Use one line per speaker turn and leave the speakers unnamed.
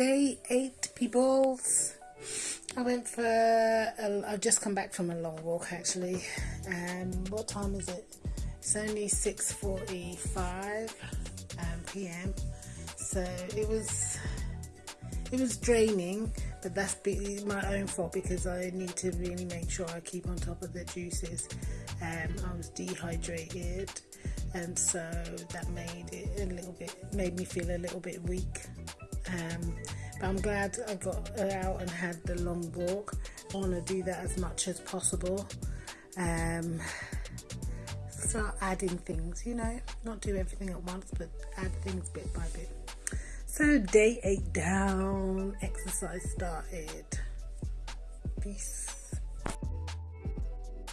day eight peoples I went for a, I've just come back from a long walk actually. Um what time is it? It's only 6:45 um, p.m so it was it was draining but that's my own fault because I need to really make sure I keep on top of the juices. Um, I was dehydrated and so that made it a little bit made me feel a little bit weak um, but I'm glad I got out and had the long walk. I want to do that as much as possible. Um, start adding things you know? Not do everything at once but add things bit by bit. So day eight down exercise started. Peace